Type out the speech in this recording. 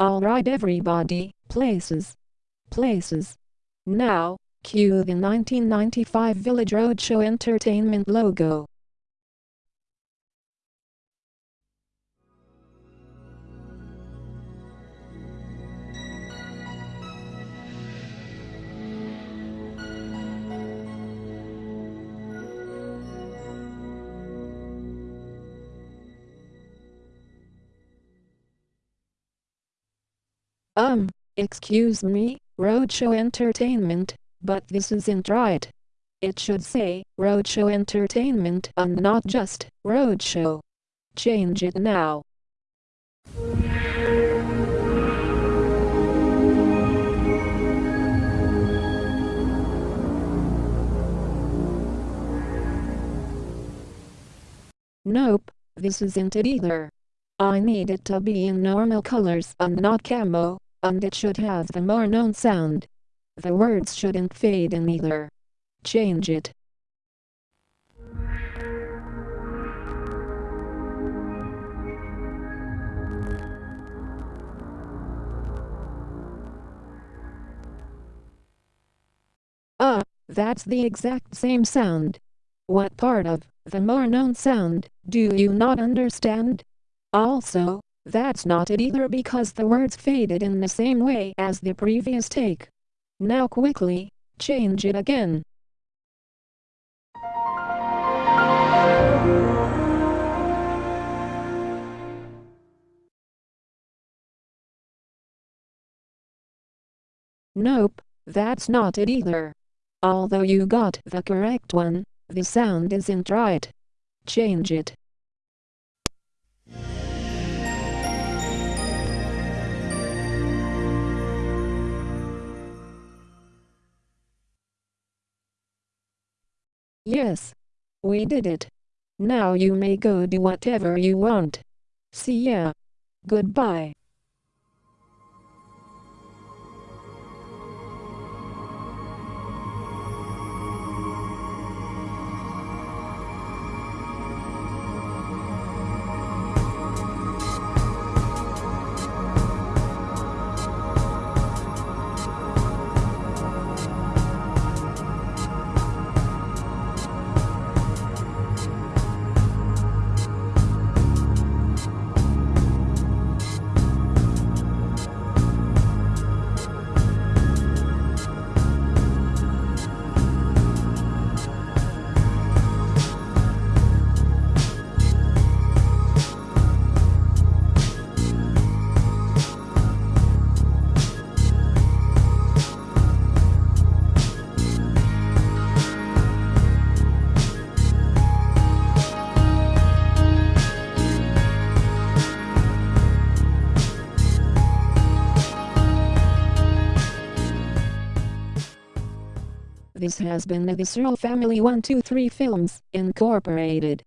Alright everybody, places. Places. Now, cue the 1995 Village Roadshow Entertainment logo. Um, excuse me, Roadshow Entertainment, but this isn't right. It should say Roadshow Entertainment and not just Roadshow. Change it now. Nope, this isn't it either. I need it to be in normal colors and not camo, and it should have the more known sound. The words shouldn't fade in either. Change it. Ah, that's the exact same sound. What part of the more known sound do you not understand? Also, that's not it either because the words faded in the same way as the previous take. Now quickly, change it again. Nope, that's not it either. Although you got the correct one, the sound isn't right. Change it. Yes. We did it. Now you may go do whatever you want. See ya. Goodbye. This has been the Visceral Family 123 Films, Incorporated.